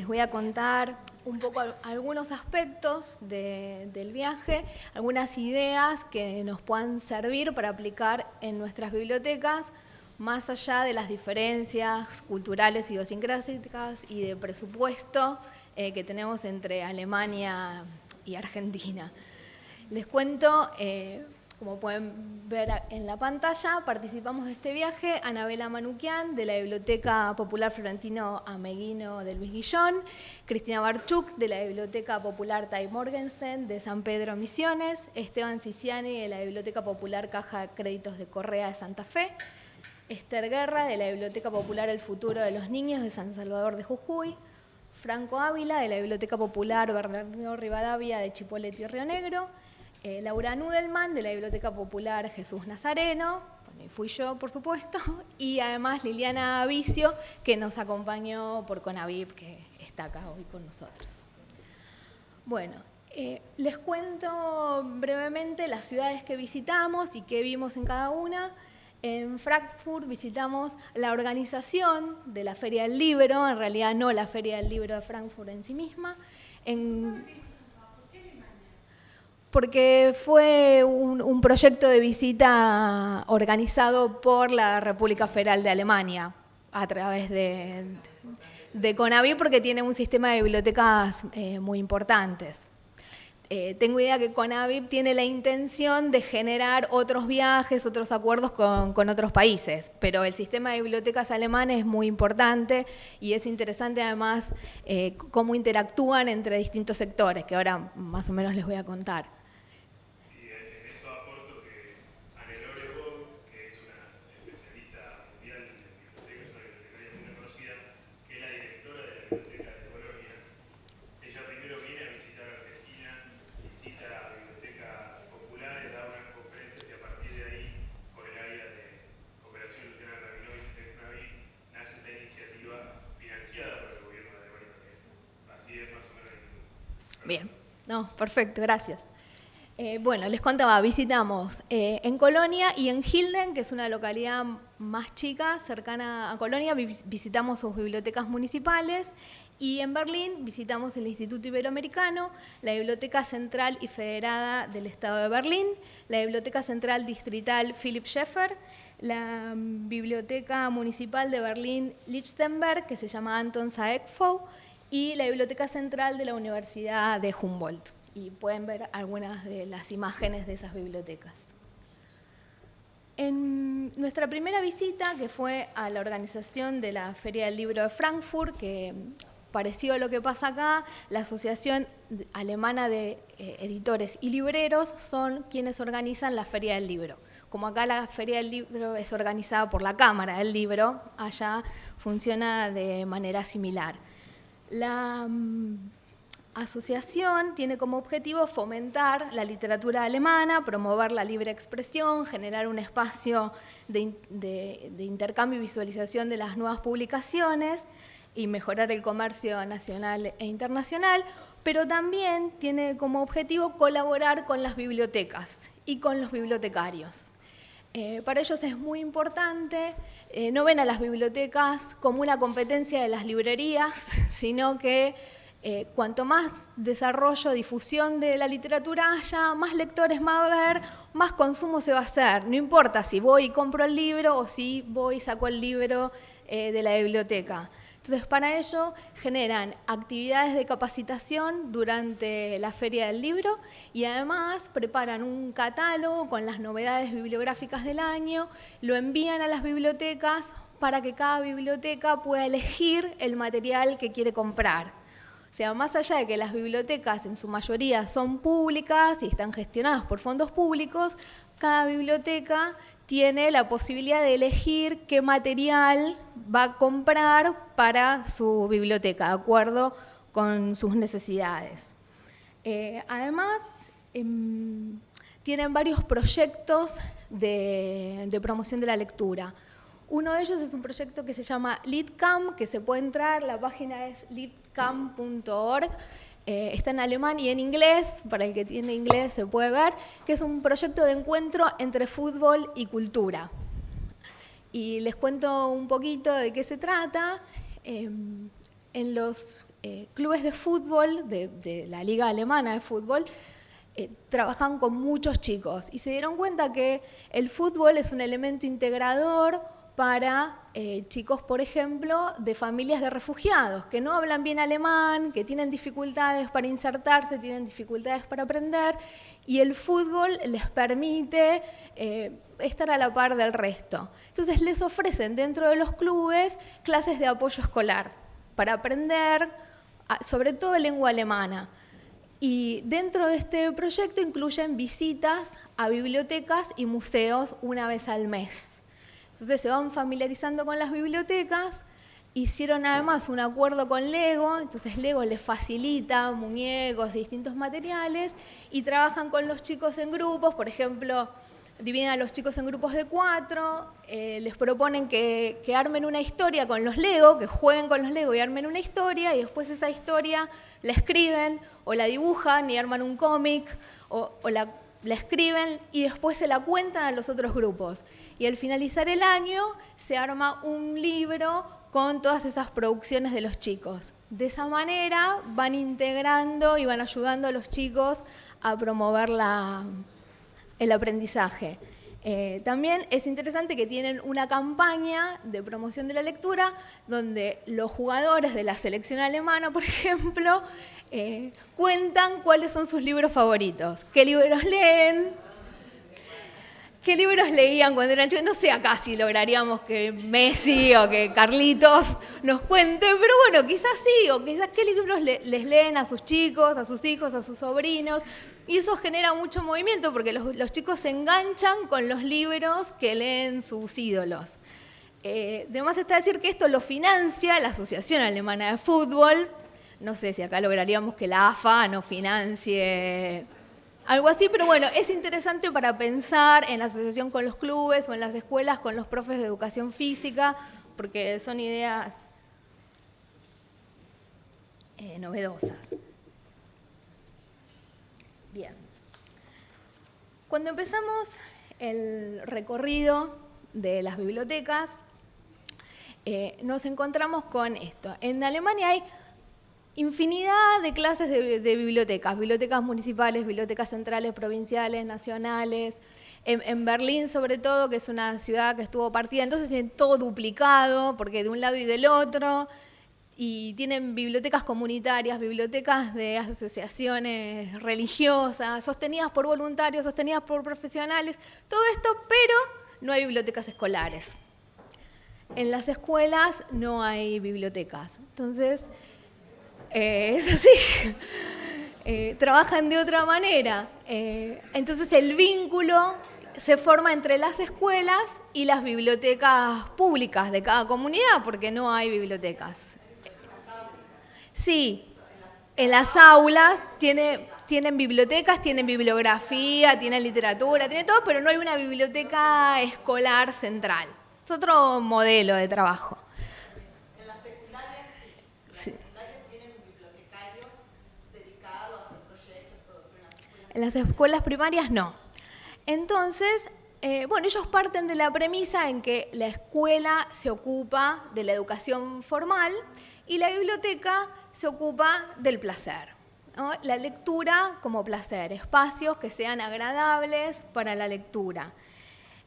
les voy a contar un poco algunos aspectos del viaje, algunas ideas que nos puedan servir para aplicar en nuestras bibliotecas, más allá de las diferencias culturales, idiosincrásicas y de presupuesto eh, que tenemos entre Alemania y Argentina. Les cuento eh, como pueden ver en la pantalla, participamos de este viaje Anabela Manuquian de la Biblioteca Popular Florentino Ameguino de Luis Guillón, Cristina Barchuk de la Biblioteca Popular Tai Morgenstern de San Pedro Misiones, Esteban Ciciani de la Biblioteca Popular Caja Créditos de Correa de Santa Fe, Esther Guerra de la Biblioteca Popular El Futuro de los Niños de San Salvador de Jujuy, Franco Ávila de la Biblioteca Popular Bernardino Rivadavia de Chipolete y Río Negro, eh, Laura Nudelman de la Biblioteca Popular Jesús Nazareno, fui yo por supuesto, y además Liliana Vicio que nos acompañó por Conavip que está acá hoy con nosotros. Bueno, eh, les cuento brevemente las ciudades que visitamos y qué vimos en cada una. En Frankfurt visitamos la organización de la Feria del Libro, en realidad no la Feria del Libro de Frankfurt en sí misma. Porque fue un, proyecto de visita organizado por la República Federal de Alemania a través de, de porque tiene un sistema de bibliotecas eh, muy importantes. Eh, tengo idea que Conavip tiene la intención de generar otros viajes, otros acuerdos con, otros países, pero el sistema de bibliotecas alemanes es muy importante y es interesante además eh, cómo interactúan entre distintos sectores, que ahora más o menos les voy a contar. Bien, no, perfecto, gracias. Eh, bueno, les contaba, visitamos eh, en Colonia y en Hilden, que es una localidad más chica, cercana a Colonia, visitamos sus bibliotecas municipales y en Berlín visitamos el Instituto Iberoamericano, la Biblioteca Central y Federada del Estado de Berlín, la Biblioteca Central Distrital Philipp Schäfer, la Biblioteca Municipal de Berlín-Lichtenberg, que se llama Anton Saekfou, y la Biblioteca Central de la Universidad de Humboldt. Y pueden ver algunas de las imágenes de esas bibliotecas. En nuestra primera visita, que fue a la organización de la Feria del Libro de Frankfurt, que parecido a lo que pasa acá, la Asociación Alemana de eh, Editores y Libreros son quienes organizan la Feria del Libro. Como acá la Feria del Libro es organizada por la Cámara del Libro, allá funciona de manera similar. La mm, asociación tiene como objetivo fomentar la literatura alemana, promover la libre expresión, generar un espacio de, intercambio y visualización de las nuevas publicaciones y mejorar el comercio nacional e internacional, pero también tiene como objetivo colaborar con las bibliotecas y con los bibliotecarios. Eh, para ellos es muy importante, eh, no ven a las bibliotecas como una competencia de las librerías, sino que eh, cuanto más desarrollo, difusión de la literatura haya, más lectores va a haber, más consumo se va a hacer. No importa si voy y compro el libro o si voy y saco el libro de la biblioteca. Entonces, para ello generan actividades de capacitación durante la Feria del Libro y además preparan un catálogo con las novedades bibliográficas del año, lo envían a las bibliotecas para que cada biblioteca pueda elegir el material que quiere comprar. O sea, más allá de que las bibliotecas en su mayoría son públicas y están gestionadas por fondos públicos, cada biblioteca tiene la posibilidad de elegir qué material va a comprar para su biblioteca, de acuerdo con sus necesidades. Eh, además, em, tienen varios proyectos de, de, promoción de la lectura. Uno de ellos es un proyecto que se llama LeadCamp, que se puede entrar, la página es leadcamp.org, eh, está en alemán y en inglés, para el que tiene inglés se puede ver, que es un proyecto de encuentro entre fútbol y cultura. Y les cuento un poquito de qué se trata. Em, en los eh, clubes de fútbol, de, la liga alemana de fútbol, eh, trabajan con muchos chicos y se dieron cuenta que el fútbol es un elemento integrador para eh, chicos, por ejemplo, de familias de refugiados, que no hablan bien alemán, que tienen dificultades para insertarse, tienen dificultades para aprender, y el fútbol les permite eh, estar a la par del resto. Entonces les ofrecen dentro de los clubes clases de apoyo escolar para aprender, sobre todo lengua alemana. Y dentro de este proyecto incluyen visitas a bibliotecas y museos una vez al mes. Entonces se van familiarizando con las bibliotecas, hicieron además un acuerdo con Lego, entonces Lego les facilita muñecos y distintos materiales y trabajan con los chicos en grupos, por ejemplo, dividen a los chicos en grupos de cuatro, eh, les proponen que, armen una historia con los Lego, que jueguen con los Lego y armen una historia, y después esa historia la escriben o la dibujan y arman un cómic, o, la, la, escriben y después se la cuentan a los otros grupos y al finalizar el año se arma un libro con todas esas producciones de los chicos. De esa manera van integrando y van ayudando a los chicos a promover el aprendizaje. Eh, también es interesante que tienen una campaña de promoción de la lectura donde los jugadores de la selección alemana, por ejemplo, eh, cuentan cuáles son sus libros favoritos, qué libros leen, ¿Qué libros leían cuando eran chicos? No sé acá si lograríamos que Messi o que Carlitos nos cuenten, pero bueno, quizás sí, o quizás qué libros les leen a sus chicos, a sus hijos, a sus sobrinos. Y eso genera mucho movimiento porque los, chicos se enganchan con los libros que leen sus ídolos. Eh, además está decir que esto lo financia la Asociación Alemana de Fútbol. No sé si acá lograríamos que la AFA no financie algo así, pero bueno, es interesante para pensar en la asociación con los clubes o en las escuelas con los profes de educación física, porque son ideas eh, novedosas. Bien. Cuando empezamos el recorrido de las bibliotecas, eh, nos encontramos con esto. En Alemania hay infinidad de clases de, bibliotecas, bibliotecas municipales, bibliotecas centrales, provinciales, nacionales. En, Berlín, sobre todo, que es una ciudad que estuvo partida, entonces tienen todo duplicado, porque de un lado y del otro, y tienen bibliotecas comunitarias, bibliotecas de asociaciones religiosas, sostenidas por voluntarios, sostenidas por profesionales, todo esto, pero no hay bibliotecas escolares. En las escuelas no hay bibliotecas. Entonces, eh, es así. Eh, trabajan de otra manera. Eh, entonces el vínculo se forma entre las escuelas y las bibliotecas públicas de cada comunidad, porque no hay bibliotecas. Sí, en las aulas tiene, tienen bibliotecas, tienen bibliografía, tienen literatura, tienen todo, pero no hay una biblioteca escolar central. Es otro modelo de trabajo. En las escuelas primarias no. Entonces, eh, bueno, ellos parten de la premisa en que la escuela se ocupa de la educación formal y la biblioteca se ocupa del placer. La lectura como placer, espacios que sean agradables para la lectura.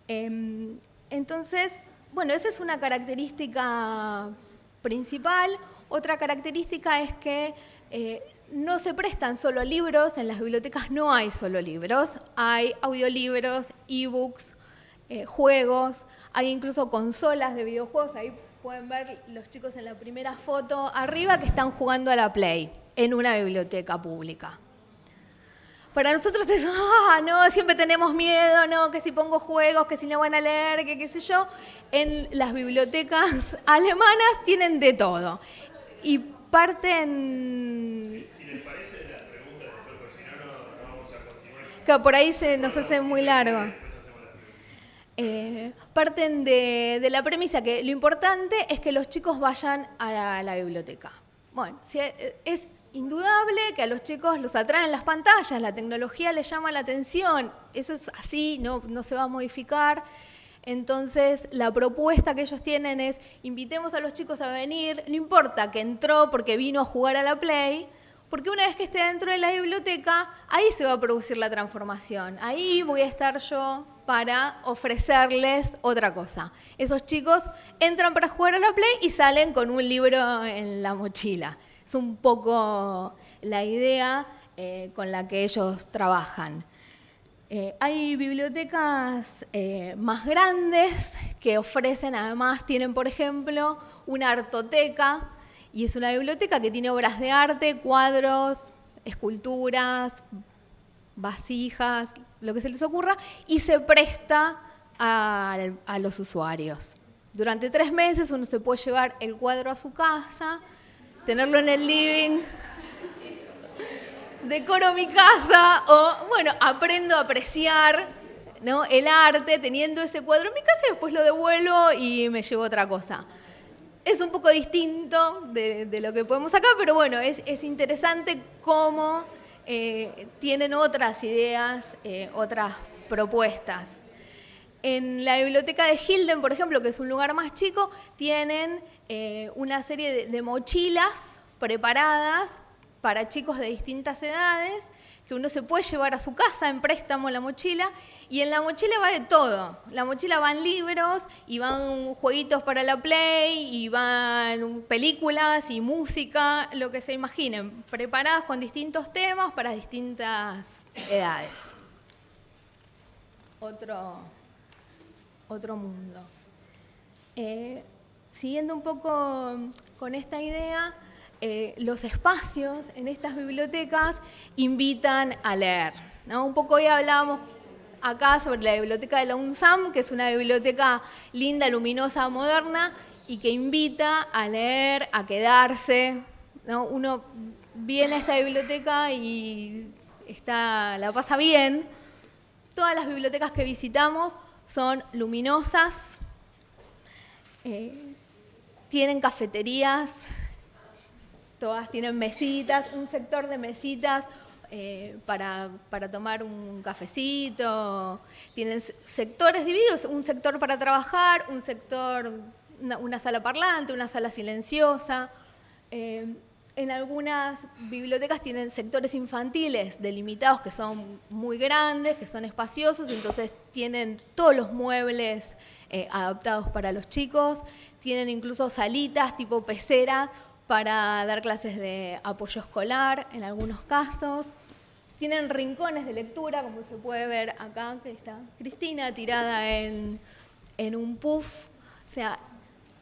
Em, entonces, bueno, esa es una característica principal. Otra característica es que eh, no se prestan solo libros, en las bibliotecas no hay solo libros, hay audiolibros, ebooks, eh, juegos, hay incluso consolas de videojuegos, ahí pueden ver los chicos en la primera foto arriba que están jugando a la Play en una biblioteca pública. Para nosotros es, ah, no, siempre tenemos miedo, no, que si pongo juegos, que si no van a leer, que qué sé yo. En las bibliotecas alemanas tienen de todo. Y parten Por ahí se nos hace muy largo. Eh, parten de, la premisa que lo importante es que los chicos vayan a la, biblioteca. Bueno, eh, es indudable que a los chicos los atraen las pantallas, la tecnología les llama la atención, eso es así, no se va a modificar. Entonces, la propuesta que ellos tienen es, invitemos a los chicos a venir, no importa que entró porque vino a jugar a la Play, porque una vez que esté dentro de la biblioteca, ahí se va a producir la transformación. Ahí voy a estar yo para ofrecerles otra cosa. Esos chicos entran para jugar a la Play y salen con un libro en la mochila. Es un poco la idea eh, con la que ellos trabajan. Eh, hay bibliotecas eh, más grandes que ofrecen, además tienen, por ejemplo, una artoteca, y es una biblioteca que tiene obras de arte, cuadros, esculturas, vasijas, lo que se les ocurra, y se presta a, a los usuarios. Durante tres meses uno se puede llevar el cuadro a su casa, tenerlo en el living, decoro mi casa o, bueno, aprendo a apreciar el arte teniendo ese cuadro en mi casa y después lo devuelvo y me llevo otra cosa. Es un poco distinto de, lo que podemos sacar, pero bueno, es, interesante cómo eh, tienen otras ideas, eh, otras propuestas. En la biblioteca de Hilden, por ejemplo, que es un lugar más chico, tienen eh, una serie de mochilas preparadas para chicos de distintas edades, que uno se puede llevar a su casa en préstamo la mochila, y en la mochila va de todo. La mochila van libros, y van jueguitos para la Play, y van películas y música, lo que se imaginen, preparadas con distintos temas para distintas edades. Otro, otro mundo. Eh, siguiendo un poco con esta idea, eh, los espacios en estas bibliotecas invitan a leer. Un poco hoy hablábamos acá sobre la biblioteca de la UNSAM, que es una biblioteca linda, luminosa, moderna, y que invita a leer, a quedarse. Uno viene a esta biblioteca y está, la pasa bien. Todas las bibliotecas que visitamos son luminosas, eh, tienen cafeterías, todas tienen mesitas, un sector de mesitas eh, para, tomar un cafecito, tienen sectores divididos, un sector para trabajar, un sector, una, sala parlante, una sala silenciosa. Eh, en algunas bibliotecas tienen sectores infantiles delimitados que son muy grandes, que son espaciosos, entonces tienen todos los muebles eh, adaptados para los chicos, tienen incluso salitas tipo pecera para dar clases de apoyo escolar en algunos casos. Tienen rincones de lectura, como se puede ver acá, que está Cristina tirada en, un puff. O sea,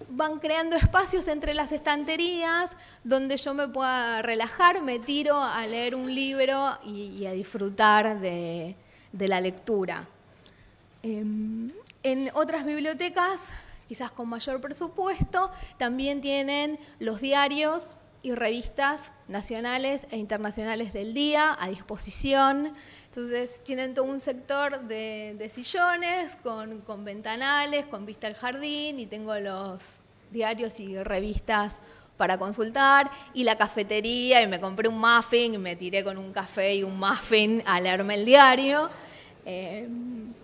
van creando espacios entre las estanterías donde yo me pueda relajar, me tiro a leer un libro y, a disfrutar de, la lectura. Em, en otras bibliotecas quizás con mayor presupuesto, también tienen los diarios y revistas nacionales e internacionales del día a disposición. Entonces tienen todo un sector de, sillones con, ventanales, con vista al jardín y tengo los diarios y revistas para consultar y la cafetería y me compré un muffin y me tiré con un café y un muffin a leerme el diario. Eh,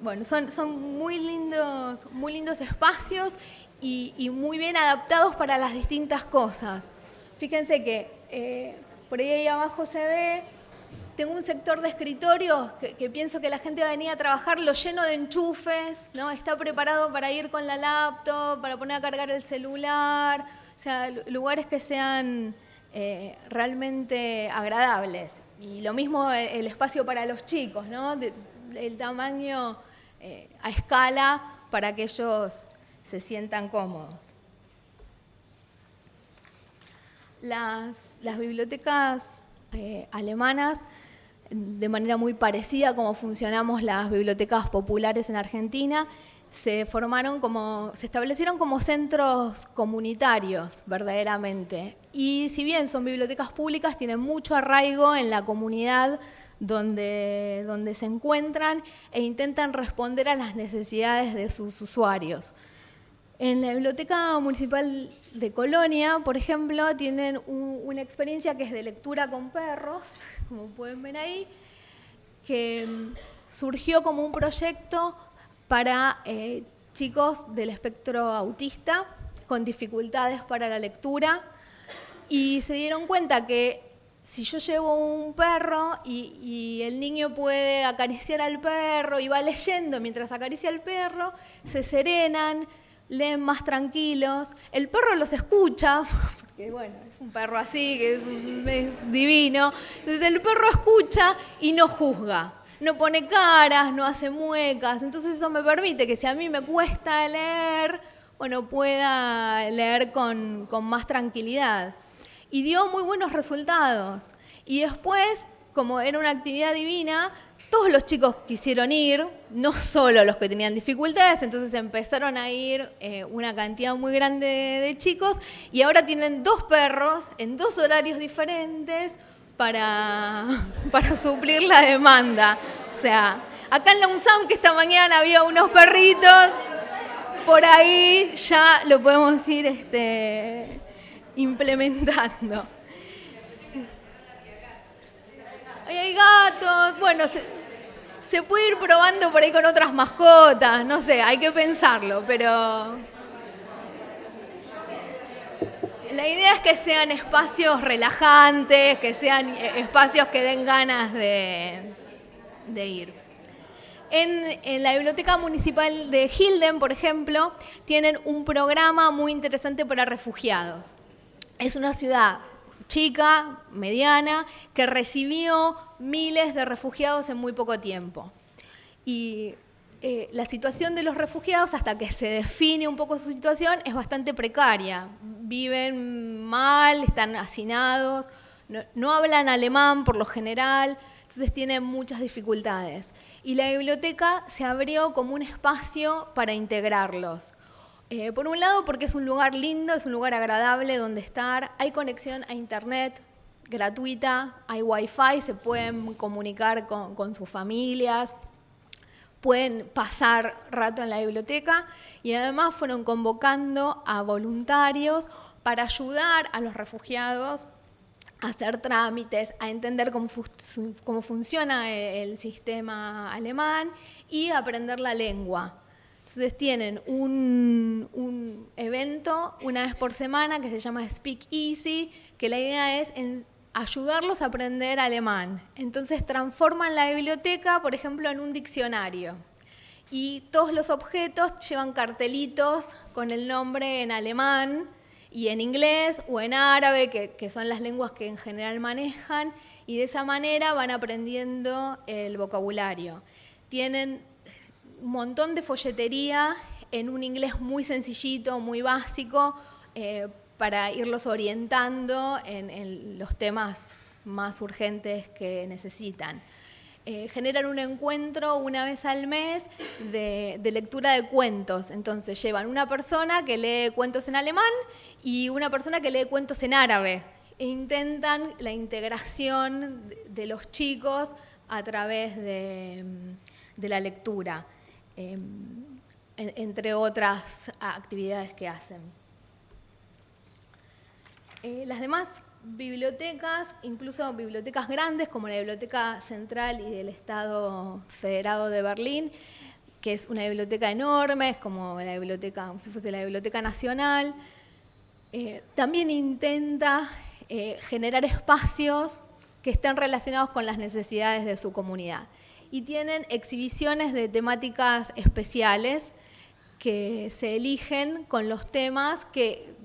bueno, son, muy, lindos, muy lindos espacios y, muy bien adaptados para las distintas cosas. Fíjense que eh, por ahí, abajo se ve, tengo un sector de escritorios que, pienso que la gente va a venir a trabajar, lo lleno de enchufes, ¿no? está preparado para ir con la laptop, para poner a cargar el celular, o sea, lugares que sean eh, realmente agradables. Y lo mismo el espacio para los chicos, ¿no? El tamaño eh, a escala para que ellos se sientan cómodos. Las, bibliotecas eh, alemanas, de manera muy parecida a cómo funcionamos las bibliotecas populares en Argentina, se formaron como, se establecieron como centros comunitarios, verdaderamente. Y si bien son bibliotecas públicas, tienen mucho arraigo en la comunidad donde, donde se encuentran e intentan responder a las necesidades de sus usuarios. En la Biblioteca Municipal de Colonia, por ejemplo, tienen una experiencia que es de lectura con perros, como pueden ver ahí, que mm, surgió como un proyecto para eh, chicos del espectro autista con dificultades para la lectura y se dieron cuenta que si yo llevo un perro y, el niño puede acariciar al perro y va leyendo mientras acaricia al perro, se serenan, leen más tranquilos, el perro los escucha, porque bueno, es un perro así, que es, divino, entonces el perro escucha y no juzga, no pone caras, no hace muecas, entonces eso me permite que si a mí me cuesta leer, bueno, pueda leer con más tranquilidad y dio muy buenos resultados. Y después, como era una actividad divina, todos los chicos quisieron ir, no solo los que tenían dificultades, entonces empezaron a ir eh, una cantidad muy grande de, chicos y ahora tienen dos perros en dos horarios diferentes para, para suplir la demanda. O sea, acá en la que esta mañana había unos perritos, por ahí ya lo podemos ir este, implementando. hay gatos, bueno, se, puede ir probando por ahí con otras mascotas, no sé, hay que pensarlo, pero la idea es que sean espacios relajantes, que sean espacios que den ganas de, ir. En, la Biblioteca Municipal de Hilden, por ejemplo, tienen un programa muy interesante para refugiados. Es una ciudad chica, mediana, que recibió miles de refugiados en muy poco tiempo. Y eh, la situación de los refugiados, hasta que se define un poco su situación, es bastante precaria. Viven mal, están hacinados, no hablan alemán por lo general, entonces tienen muchas dificultades. Y la biblioteca se abrió como un espacio para integrarlos. Eh, por un lado, porque es un lugar lindo, es un lugar agradable donde estar, hay conexión a internet gratuita, hay wifi, se pueden comunicar con, sus familias, pueden pasar rato en la biblioteca y además fueron convocando a voluntarios para ayudar a los refugiados a hacer trámites, a entender cómo, cómo funciona el sistema alemán y aprender la lengua. Entonces tienen un, evento una vez por semana que se llama Speak Easy, que la idea es ayudarlos a aprender alemán. Entonces transforman la biblioteca, por ejemplo, en un diccionario. Y todos los objetos llevan cartelitos con el nombre en alemán y en inglés o en árabe, que, son las lenguas que en general manejan, y de esa manera van aprendiendo el vocabulario. Tienen montón de folletería en un inglés muy sencillito, muy básico, eh, para irlos orientando en, los temas más urgentes que necesitan. Eh, generan un encuentro una vez al mes de, lectura de cuentos. Entonces llevan una persona que lee cuentos en alemán y una persona que lee cuentos en árabe. E intentan la integración de, los chicos a través de la lectura. Em, entre otras actividades que hacen. Eh, las demás bibliotecas, incluso bibliotecas grandes como la Biblioteca Central y del Estado Federado de Berlín, que es una biblioteca enorme, es como la biblioteca, si fuese la Biblioteca Nacional, eh, también intenta eh, generar espacios que estén relacionados con las necesidades de su comunidad y tienen exhibiciones de temáticas especiales que se eligen con los temas que,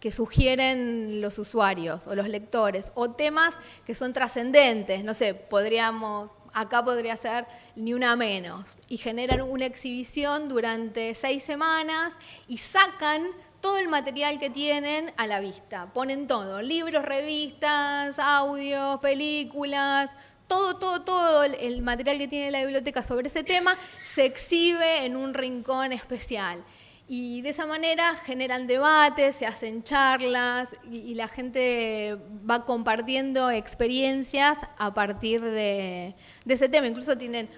que sugieren los usuarios o los lectores, o temas que son trascendentes, no sé, podríamos, acá podría ser ni una menos, y generan una exhibición durante seis semanas y sacan todo el material que tienen a la vista, ponen todo, libros, revistas, audios, películas, todo, todo, todo el material que tiene la biblioteca sobre ese tema se exhibe en un rincón especial. Y de esa manera generan debates, se hacen charlas y, la gente va compartiendo experiencias a partir de, de, ese tema. Incluso tienen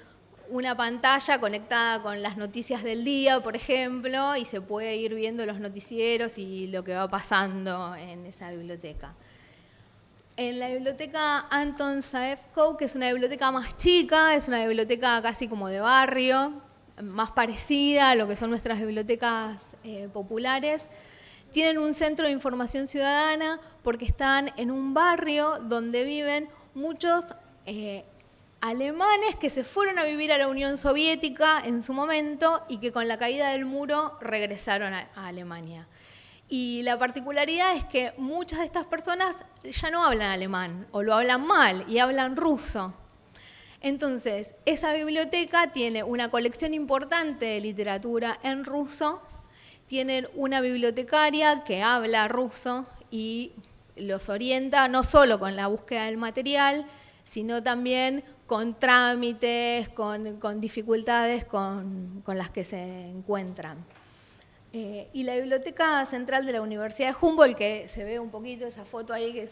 una pantalla conectada con las noticias del día, por ejemplo, y se puede ir viendo los noticieros y lo que va pasando en esa biblioteca en la biblioteca Anton Saefko, que es una biblioteca más chica, es una biblioteca casi como de barrio, más parecida a lo que son nuestras bibliotecas eh, populares. Tienen un centro de información ciudadana porque están en un barrio donde viven muchos eh, alemanes que se fueron a vivir a la Unión Soviética en su momento y que con la caída del muro regresaron a, Alemania. Y la particularidad es que muchas de estas personas ya no hablan alemán o lo hablan mal y hablan ruso. Entonces, esa biblioteca tiene una colección importante de literatura en ruso, tienen una bibliotecaria que habla ruso y los orienta no solo con la búsqueda del material, sino también con trámites, con, dificultades con, las que se encuentran. Eh, y la Biblioteca Central de la Universidad de Humboldt, que se ve un poquito esa foto ahí que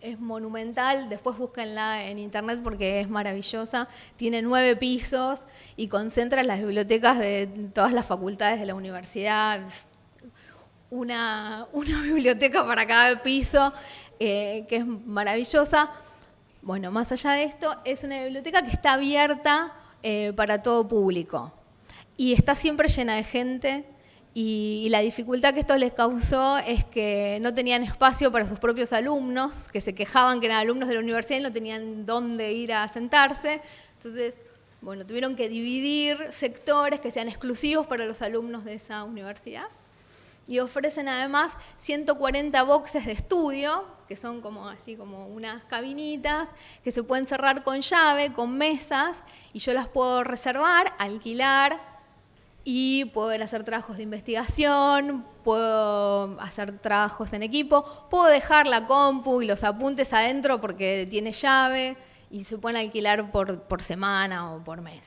es, monumental, después búsquenla en internet porque es maravillosa, tiene nueve pisos y concentra las bibliotecas de todas las facultades de la universidad, una, biblioteca para cada piso, eh, que es maravillosa. Bueno, más allá de esto, es una biblioteca que está abierta eh, para todo público y está siempre llena de gente y, la dificultad que esto les causó es que no tenían espacio para sus propios alumnos, que se quejaban que eran alumnos de la universidad y no tenían dónde ir a sentarse. Entonces, bueno, tuvieron que dividir sectores que sean exclusivos para los alumnos de esa universidad y ofrecen además 140 boxes de estudio, que son como así como unas cabinitas que se pueden cerrar con llave, con mesas, y yo las puedo reservar, alquilar y poder hacer trabajos de investigación, puedo hacer trabajos en equipo, puedo dejar la compu y los apuntes adentro porque tiene llave y se pueden alquilar por, semana o por mes.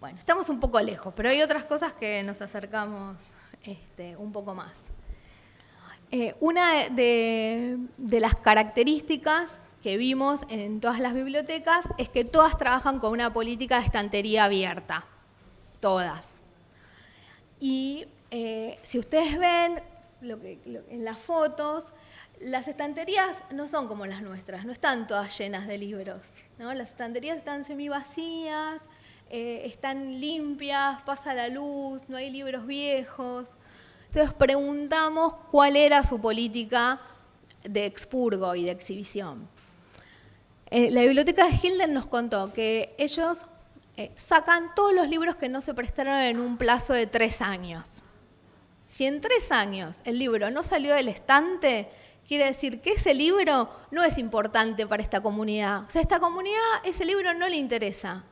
Bueno, estamos un poco lejos, pero hay otras cosas que nos acercamos este, un poco más. Eh, una de, las características que vimos en todas las bibliotecas es que todas trabajan con una política de estantería abierta, todas. Y eh, si ustedes ven en las fotos, las estanterías no son como las nuestras, no están todas llenas de libros. Las estanterías están semivacías, eh, están limpias, pasa la luz, no hay libros viejos. Entonces preguntamos cuál era su política de expurgo y de exhibición. Eh, la biblioteca de Hilden nos contó que ellos eh, sacan todos los libros que no se prestaron en un plazo de tres años. Si en tres años el libro no salió del estante, quiere decir que ese libro no es importante para esta comunidad. O sea, a esta comunidad ese libro no le interesa.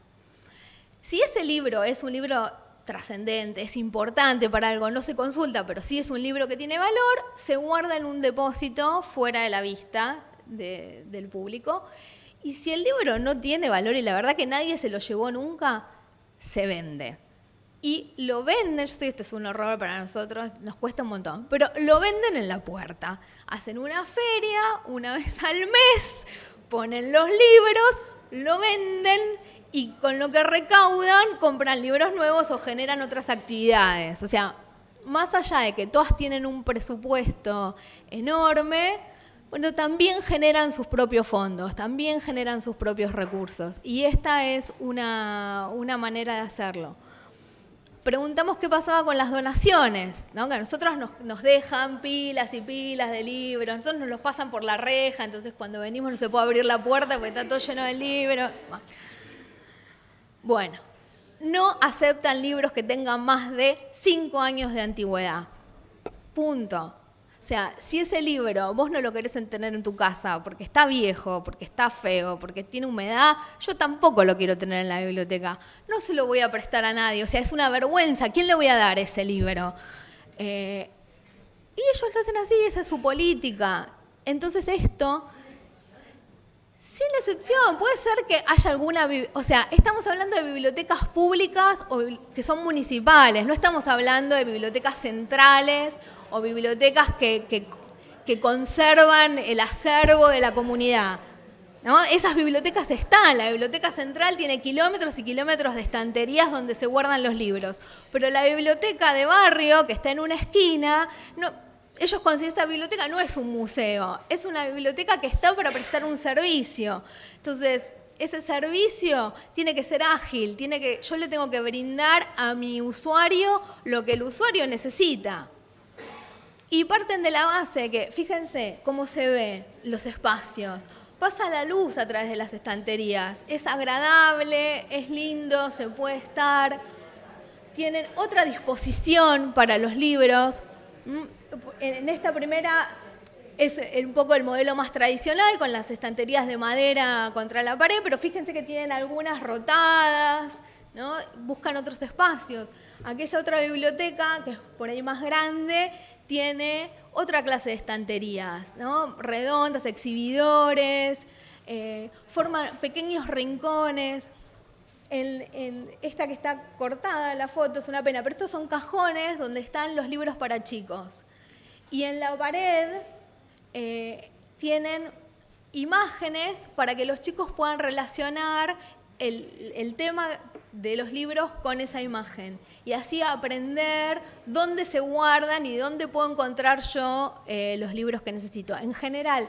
Si ese libro es un libro trascendente, es importante para algo, no se consulta, pero si es un libro que tiene valor, se guarda en un depósito fuera de la vista del público. Y si el libro no tiene valor y la verdad que nadie se lo llevó nunca, se vende. Y lo venden, yo esto es un horror para nosotros, nos cuesta un montón, pero lo venden en la puerta. Hacen una feria una vez al mes, ponen los libros, lo venden y con lo que recaudan compran libros nuevos o generan otras actividades. O sea, más allá de que todas tienen un presupuesto enorme, bueno, también generan sus propios fondos, también generan sus propios recursos. Y esta es una, manera de hacerlo. Preguntamos qué pasaba con las donaciones, ¿no? que a nosotros nos, dejan pilas y pilas de libros, nosotros nos los pasan por la reja, entonces cuando venimos no se puede abrir la puerta porque está todo lleno de libros. Bueno, no aceptan libros que tengan más de cinco años de antigüedad. Punto. O sea, si ese libro vos no lo querés tener en tu casa porque está viejo, porque está feo, porque tiene humedad, yo tampoco lo quiero tener en la biblioteca. No se lo voy a prestar a nadie. O sea, es una vergüenza. ¿Quién le voy a dar ese libro? Eh, y ellos lo hacen así, esa es su política. Entonces esto sin excepción, puede ser que haya alguna, o sea, estamos hablando de bibliotecas públicas o que son municipales, no estamos hablando de bibliotecas centrales o bibliotecas que, conservan el acervo de la comunidad. Esas bibliotecas están, la biblioteca central tiene kilómetros y kilómetros de estanterías donde se guardan los libros, pero la biblioteca de barrio, que está en una esquina, no, ellos consideran esta biblioteca no es un museo, es una biblioteca que está para prestar un servicio. Entonces, ese servicio tiene que ser ágil, tiene que, yo le tengo que brindar a mi usuario lo que el usuario necesita. Y parten de la base que, fíjense cómo se ven los espacios. Pasa la luz a través de las estanterías. Es agradable, es lindo, se puede estar. Tienen otra disposición para los libros. Mm, en esta primera es un poco el modelo más tradicional, con las estanterías de madera contra la pared, pero fíjense que tienen algunas rotadas, ¿no? buscan otros espacios. Aquella otra biblioteca, que es por ahí más grande, tiene otra clase de estanterías, ¿no? redondas, exhibidores, eh, forman pequeños rincones. esta que está cortada, la foto, es una pena, pero estos son cajones donde están los libros para chicos. Y en la pared eh, tienen imágenes para que los chicos puedan relacionar el, tema de los libros con esa imagen y así aprender dónde se guardan y dónde puedo encontrar yo eh, los libros que necesito. En general,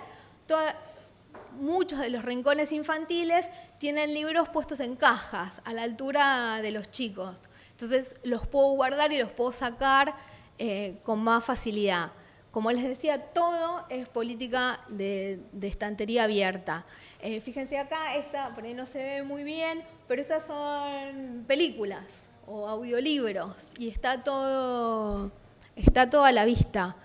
muchos de los rincones infantiles tienen libros puestos en cajas a la altura de los chicos. Entonces los puedo guardar y los puedo sacar eh, con más facilidad. Como les decía, todo es política de, estantería abierta. Eh, fíjense acá, esta por ahí no se ve muy bien, pero estas son películas o audiolibros y está todo, está todo a la vista.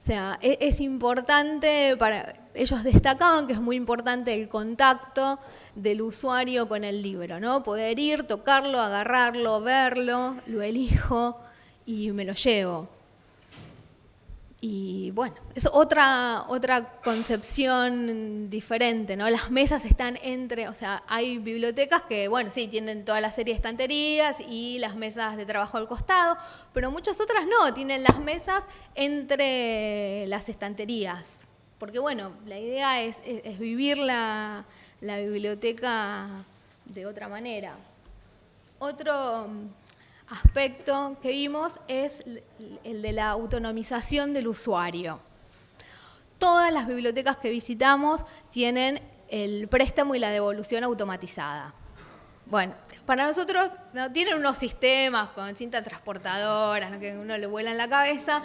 O sea, es, es, importante para ellos destacaban que es muy importante el contacto del usuario con el libro, ¿no? Poder ir, tocarlo, agarrarlo, verlo, lo elijo y me lo llevo. Y bueno, es otra, otra concepción diferente, ¿no? Las mesas están entre, o sea, hay bibliotecas que, bueno, sí, tienen toda la serie de estanterías y las mesas de trabajo al costado, pero muchas otras no, tienen las mesas entre las estanterías. Porque, bueno, la idea es, vivir la, la biblioteca de otra manera. Otro aspecto que vimos es el de la autonomización del usuario. Todas las bibliotecas que visitamos tienen el préstamo y la devolución automatizada. Bueno, para nosotros ¿no? tienen unos sistemas con cintas transportadoras que uno le vuela en la cabeza.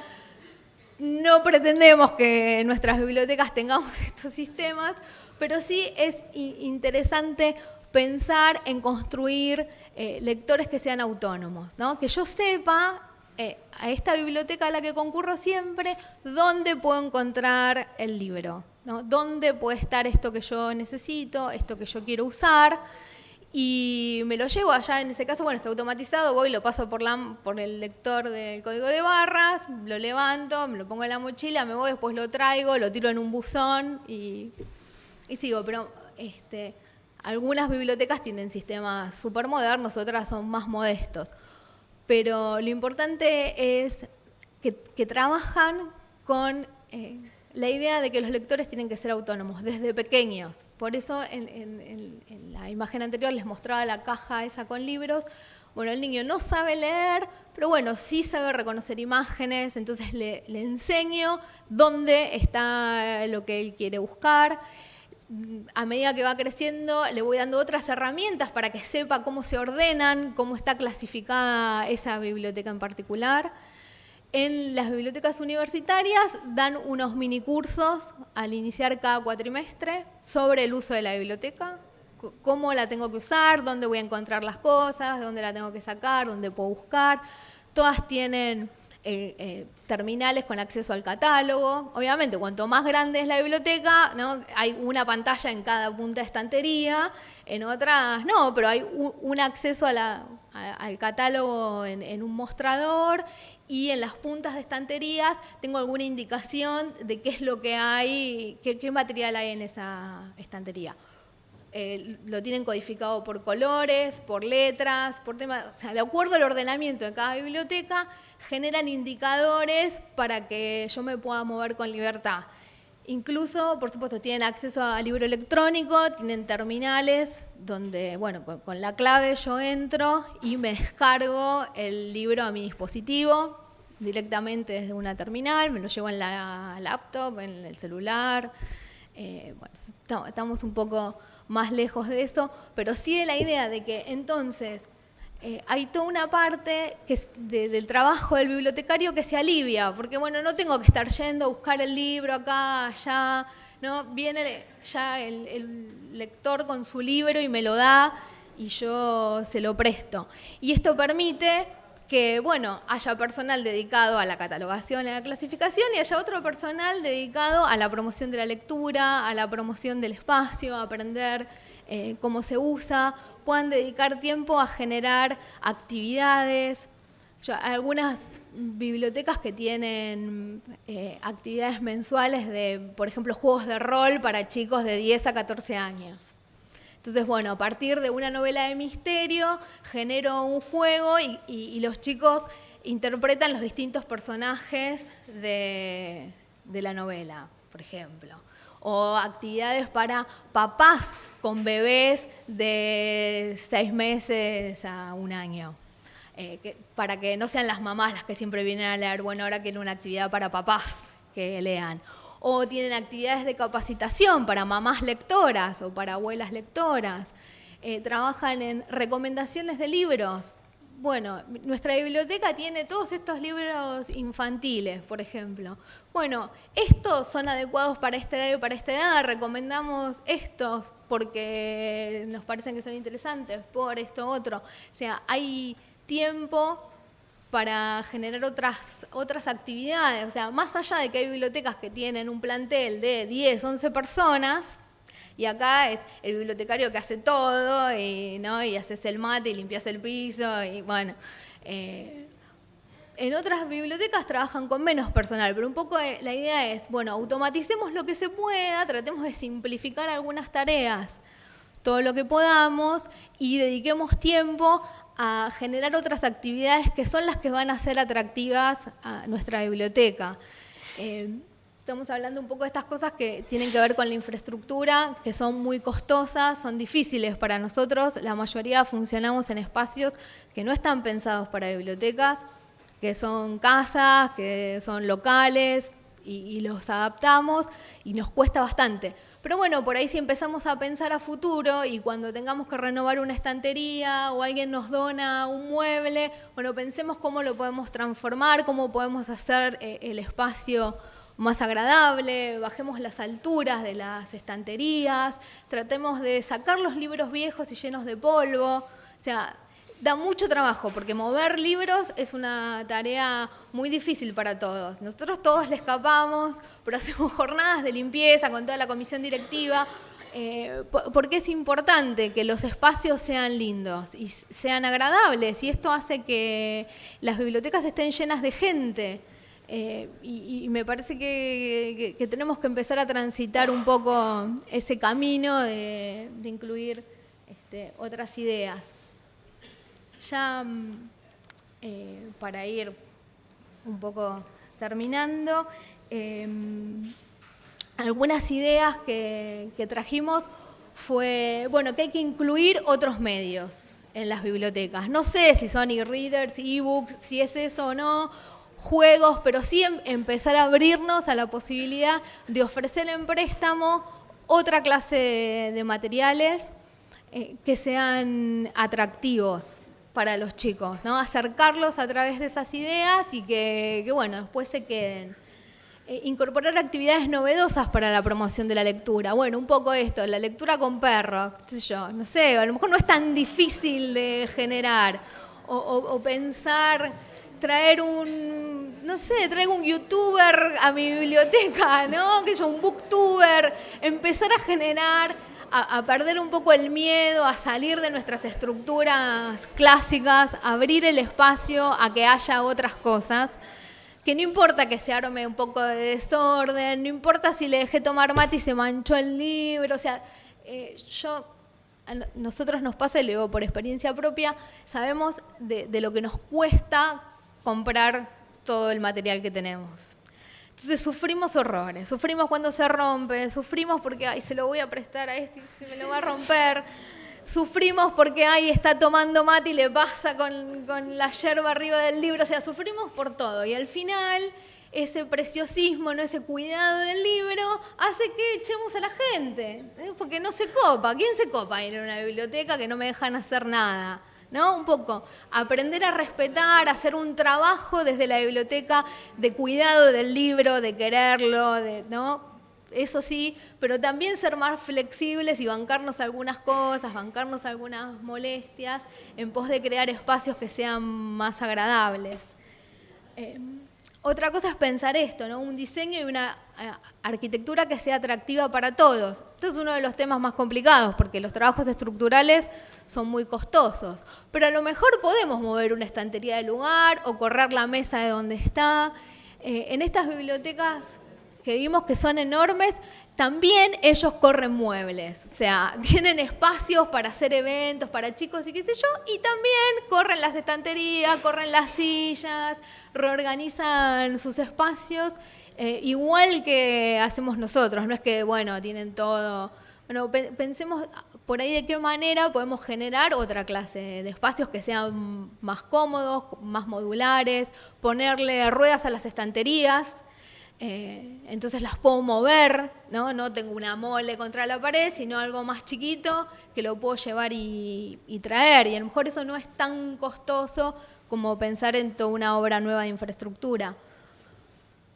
No pretendemos que en nuestras bibliotecas tengamos estos sistemas, pero sí es interesante pensar en construir eh, lectores que sean autónomos, ¿no? que yo sepa eh, a esta biblioteca a la que concurro siempre dónde puedo encontrar el libro, dónde puede estar esto que yo necesito, esto que yo quiero usar, y me lo llevo allá, en ese caso, bueno, está automatizado, voy, lo paso por, la, por el lector del código de barras, lo levanto, me lo pongo en la mochila, me voy, después lo traigo, lo tiro en un buzón y, y sigo, pero este, algunas bibliotecas tienen sistemas súper modernos, otras son más modestos. Pero lo importante es que, trabajan con eh, la idea de que los lectores tienen que ser autónomos desde pequeños. Por eso en, la imagen anterior les mostraba la caja esa con libros. Bueno, el niño no sabe leer, pero bueno, sí sabe reconocer imágenes, entonces le enseño dónde está lo que él quiere buscar a medida que va creciendo le voy dando otras herramientas para que sepa cómo se ordenan, cómo está clasificada esa biblioteca en particular. En las bibliotecas universitarias dan unos minicursos al iniciar cada cuatrimestre sobre el uso de la biblioteca, cómo la tengo que usar, dónde voy a encontrar las cosas, dónde la tengo que sacar, dónde puedo buscar. Todas tienen eh, eh, terminales con acceso al catálogo. Obviamente, cuanto más grande es la biblioteca, ¿no? hay una pantalla en cada punta de estantería, en otras no, pero hay un, acceso al catálogo en, un mostrador y en las puntas de estanterías tengo alguna indicación de qué es lo que hay, qué material hay en esa estantería. Eh, lo tienen codificado por colores, por letras, por temas, o sea, de acuerdo al ordenamiento de cada biblioteca, generan indicadores para que yo me pueda mover con libertad. Incluso, por supuesto, tienen acceso a libro electrónico, tienen terminales donde, bueno, con, la clave yo entro y me descargo el libro a mi dispositivo directamente desde una terminal, me lo llevo en la laptop, en el celular. Eh, bueno, estamos un poco más lejos de eso, pero sí de la idea de que entonces eh, hay toda una parte que del trabajo del bibliotecario que se alivia, porque bueno, no tengo que estar yendo a buscar el libro acá, allá, ¿no? Viene ya el, lector con su libro y me lo da y yo se lo presto. Y esto permite que, bueno, haya personal dedicado a la catalogación a la clasificación y haya otro personal dedicado a la promoción de la lectura, a la promoción del espacio, a aprender eh, cómo se usa, puedan dedicar tiempo a generar actividades. hay algunas bibliotecas que tienen eh, actividades mensuales de, por ejemplo, juegos de rol para chicos de 10 a 14 años. Entonces, bueno, a partir de una novela de misterio, genero un juego y, los chicos interpretan los distintos personajes de la novela, por ejemplo o actividades para papás con bebés de seis meses a un año. Eh, para que no sean las mamás las que siempre vienen a leer, bueno, ahora quieren una actividad para papás que lean. O tienen actividades de capacitación para mamás lectoras o para abuelas lectoras. Eh, trabajan en recomendaciones de libros bueno, nuestra biblioteca tiene todos estos libros infantiles, por ejemplo. Bueno, estos son adecuados para esta edad y para esta edad, recomendamos estos porque nos parecen que son interesantes, por esto otro. O sea, hay tiempo para generar otras, otras actividades. O sea, más allá de que hay bibliotecas que tienen un plantel de 10, 11 personas, y acá es el bibliotecario que hace todo, y, ¿no? y haces el mate y limpias el piso, y bueno. Eh, en otras bibliotecas trabajan con menos personal, pero un poco eh, la idea es, bueno, automaticemos lo que se pueda, tratemos de simplificar algunas tareas, todo lo que podamos, y dediquemos tiempo a generar otras actividades que son las que van a ser atractivas a nuestra biblioteca. Eh, estamos hablando un poco de estas cosas que tienen que ver con la infraestructura, que son muy costosas, son difíciles para nosotros. La mayoría funcionamos en espacios que no están pensados para bibliotecas, que son casas, que son locales, y, los adaptamos y nos cuesta bastante. Pero bueno, por ahí si empezamos a pensar a futuro y cuando tengamos que renovar una estantería o alguien nos dona un mueble, bueno, pensemos cómo lo podemos transformar, cómo podemos hacer eh, el espacio más agradable, bajemos las alturas de las estanterías, tratemos de sacar los libros viejos y llenos de polvo. O sea, da mucho trabajo porque mover libros es una tarea muy difícil para todos. Nosotros todos le escapamos, pero hacemos jornadas de limpieza con toda la comisión directiva, eh, porque es importante que los espacios sean lindos y sean agradables y esto hace que las bibliotecas estén llenas de gente. Eh, y, me parece que, tenemos que empezar a transitar un poco ese camino de, incluir este, otras ideas. Ya mm, eh, para ir un poco terminando, em, algunas ideas que, que trajimos fue, bueno, que hay que incluir otros medios en las bibliotecas. No sé si son e-readers, e-books, si es eso o no, juegos, pero sí em, empezar a abrirnos a la posibilidad de ofrecer en préstamo otra clase de, materiales eh, que sean atractivos para los chicos, ¿no? acercarlos a través de esas ideas y que, bueno, después se queden. Eh, incorporar actividades novedosas para la promoción de la lectura. Bueno, un poco esto, la lectura con perros, qué sé yo, no sé, a lo mejor no es tan difícil de generar o pensar traer un, no sé, traigo un youtuber a mi biblioteca, ¿no? Que yo, un booktuber, empezar a generar, a, perder un poco el miedo, a salir de nuestras estructuras clásicas, abrir el espacio a que haya otras cosas. Que no importa que se arme un poco de desorden, no importa si le dejé tomar mate y se manchó el libro, o sea, eh, yo a nosotros nos pasa, y lo digo por experiencia propia, sabemos de, de, lo que nos cuesta comprar todo el material que tenemos. Entonces sufrimos horrores, sufrimos cuando se rompe, sufrimos porque ay, se lo voy a prestar a este y se me lo va a romper, sufrimos porque ay, está tomando mate y le pasa con, con la yerba arriba del libro, o sea, sufrimos por todo. Y al final ese preciosismo, ¿no? ese cuidado del libro, hace que echemos a la gente, ¿eh? porque no se copa. ¿Quién se copa ir a una biblioteca que no me dejan hacer nada? ¿No? Un poco aprender a respetar, hacer un trabajo desde la biblioteca de cuidado del libro, de quererlo, de, ¿no? Eso sí, pero también ser más flexibles y bancarnos algunas cosas, bancarnos algunas molestias en pos de crear espacios que sean más agradables. Eh, otra cosa es pensar esto, ¿no? un diseño y una eh, arquitectura que sea atractiva para todos. Esto es uno de los temas más complicados porque los trabajos estructurales son muy costosos. Pero a lo mejor podemos mover una estantería del lugar o correr la mesa de donde está. Eh, en estas bibliotecas que vimos que son enormes, también ellos corren muebles, o sea, tienen espacios para hacer eventos para chicos y qué sé yo, y también corren las estanterías, corren las sillas, reorganizan sus espacios, eh, igual que hacemos nosotros, no es que, bueno, tienen todo. Bueno, pensemos por ahí de qué manera podemos generar otra clase de espacios que sean más cómodos, más modulares, ponerle ruedas a las estanterías, eh, entonces las puedo mover, ¿no? no tengo una mole contra la pared, sino algo más chiquito que lo puedo llevar y, traer. Y a lo mejor eso no es tan costoso como pensar en toda una obra nueva de infraestructura.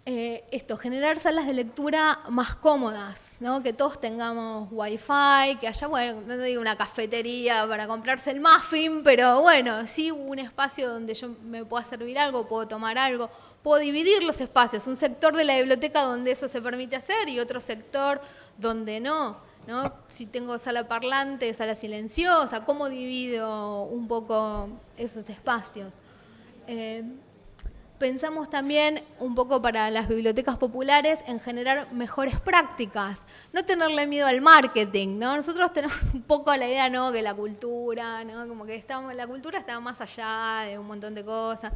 Eh, esto, generar salas de lectura más cómodas, ¿no? que todos tengamos wifi, que haya, bueno, no digo una cafetería para comprarse el muffin, pero bueno, sí un espacio donde yo me pueda servir algo, puedo tomar algo, puedo dividir los espacios, un sector de la biblioteca donde eso se permite hacer y otro sector donde no. ¿no? Si tengo sala parlante, sala silenciosa, ¿cómo divido un poco esos espacios? Eh, pensamos también un poco para las bibliotecas populares en generar mejores prácticas, no tenerle miedo al marketing, ¿no? Nosotros tenemos un poco la idea, ¿no? Que la cultura, ¿no? Como que estamos, la cultura está más allá de un montón de cosas.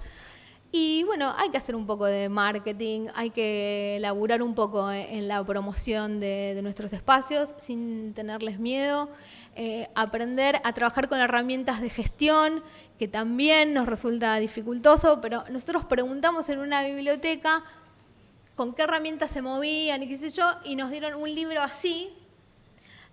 Y bueno, hay que hacer un poco de marketing, hay que laburar un poco en la promoción de, nuestros espacios sin tenerles miedo, eh, aprender a trabajar con herramientas de gestión, que también nos resulta dificultoso, pero nosotros preguntamos en una biblioteca con qué herramientas se movían y qué sé yo, y nos dieron un libro así,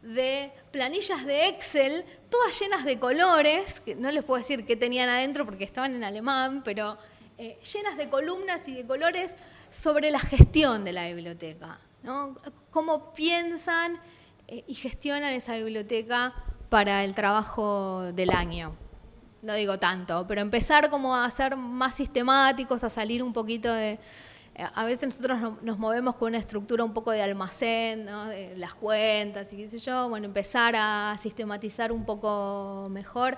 de planillas de Excel, todas llenas de colores, que no les puedo decir qué tenían adentro porque estaban en alemán, pero eh, llenas de columnas y de colores sobre la gestión de la biblioteca. Cómo piensan eh, y gestionan esa biblioteca para el trabajo del año. No digo tanto, pero empezar como a ser más sistemáticos, a salir un poquito de... Eh, a veces nosotros nos movemos con una estructura un poco de almacén, de las cuentas y qué sé yo, bueno, empezar a sistematizar un poco mejor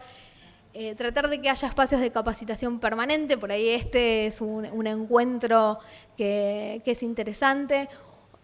eh, tratar de que haya espacios de capacitación permanente, por ahí este es un, encuentro que, es interesante.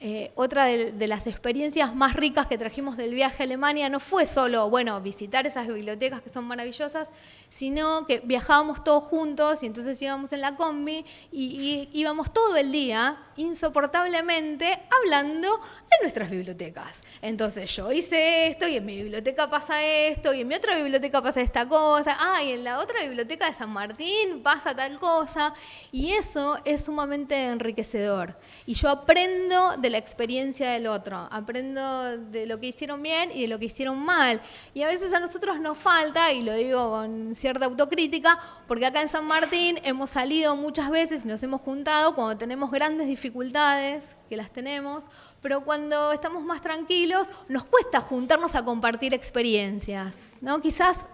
Eh, otra de, las experiencias más ricas que trajimos del viaje a Alemania no fue solo, bueno, visitar esas bibliotecas que son maravillosas, sino que viajábamos todos juntos y entonces íbamos en la combi y íbamos todo el día insoportablemente hablando de nuestras bibliotecas. Entonces yo hice esto y en mi biblioteca pasa esto y en mi otra biblioteca pasa esta cosa, ah, y en la otra biblioteca de San Martín pasa tal cosa y eso es sumamente enriquecedor. Y yo aprendo de la experiencia del otro, aprendo de lo que hicieron bien y de lo que hicieron mal. Y a veces a nosotros nos falta, y lo digo con cierta autocrítica, porque acá en San Martín hemos salido muchas veces y nos hemos juntado cuando tenemos grandes dificultades que las tenemos, pero cuando estamos más tranquilos nos cuesta juntarnos a compartir experiencias. ¿no? Quizás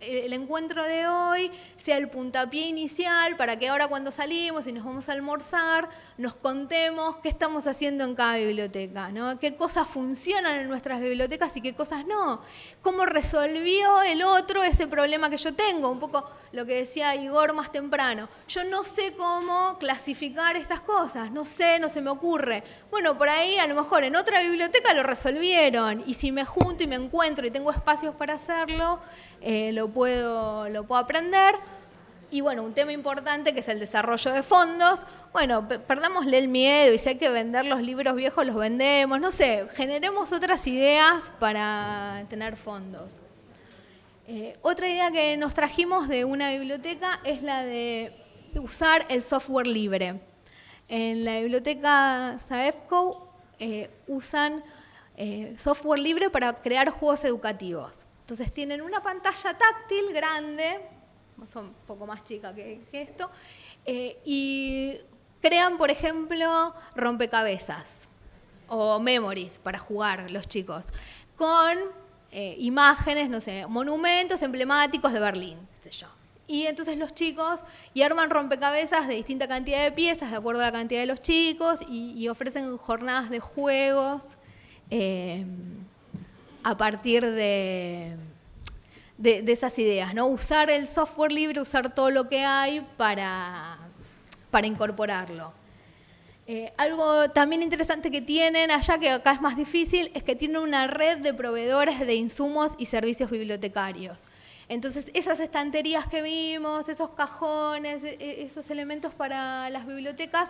el encuentro de hoy sea el puntapié inicial para que ahora cuando salimos y nos vamos a almorzar, nos contemos qué estamos haciendo en cada biblioteca, ¿no? qué cosas funcionan en nuestras bibliotecas y qué cosas no, cómo resolvió el otro ese problema que yo tengo, un poco lo que decía Igor más temprano. Yo no sé cómo clasificar estas cosas, no sé, no se me ocurre. Bueno, por ahí a lo mejor en otra biblioteca lo resolvieron y si me junto y me encuentro y tengo espacios para hacerlo, eh, lo, puedo, lo puedo aprender. Y bueno, un tema importante que es el desarrollo de fondos. Bueno, perdámosle el miedo y si hay que vender los libros viejos, los vendemos. No sé, generemos otras ideas para tener fondos. Eh, otra idea que nos trajimos de una biblioteca es la de usar el software libre. En la biblioteca SAEFCO eh, usan eh, software libre para crear juegos educativos. Entonces tienen una pantalla táctil grande, son un poco más chica que, esto, y crean, por ejemplo, rompecabezas o memories para jugar los chicos, con imágenes, no sé, monumentos emblemáticos de Berlín, sé yo. Y entonces los chicos y arman rompecabezas de distinta cantidad de piezas, de acuerdo a la cantidad de los chicos, y, ofrecen jornadas de juegos eh, a partir de, de, esas ideas. ¿no? Usar el software libre, usar todo lo que hay para, para incorporarlo. Eh, algo también interesante que tienen allá, que acá es más difícil, es que tienen una red de proveedores de insumos y servicios bibliotecarios. Entonces, esas estanterías que vimos, esos cajones, e, e, esos elementos para las bibliotecas,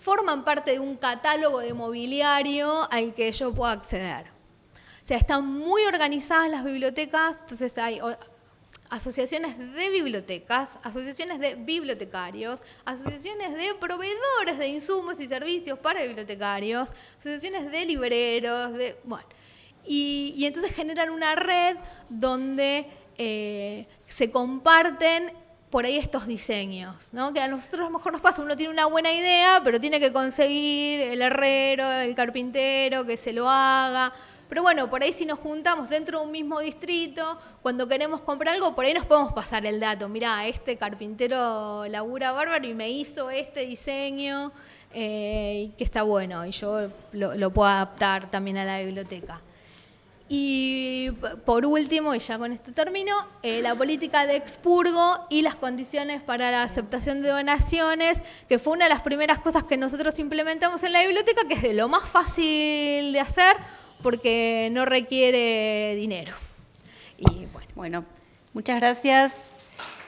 forman parte de un catálogo de mobiliario al que yo puedo acceder. O sea, están muy organizadas las bibliotecas, entonces hay asociaciones de bibliotecas, asociaciones de bibliotecarios, asociaciones de proveedores de insumos y servicios para bibliotecarios, asociaciones de libreros, de, bueno, y entonces generan una red donde eh, se comparten por ahí estos diseños, ¿no? que a nosotros a lo mejor nos pasa, uno tiene una buena idea, pero tiene que conseguir el herrero, el carpintero, que se lo haga. Pero bueno, por ahí si nos juntamos dentro de un mismo distrito, cuando queremos comprar algo, por ahí nos podemos pasar el dato. Mirá, este carpintero labura bárbaro y me hizo este diseño, eh, que está bueno, y yo lo puedo adaptar también a la biblioteca. Y por último, y ya con esto termino, eh, la política de expurgo y las condiciones para la aceptación de donaciones, que fue una de las primeras cosas que nosotros implementamos en la biblioteca, que es de lo más fácil de hacer porque no requiere dinero. Y bueno, bueno muchas gracias.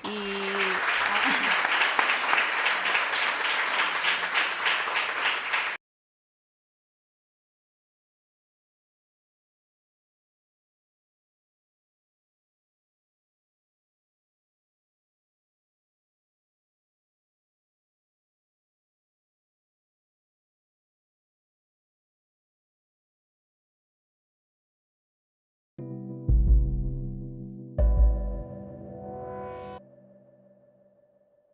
Y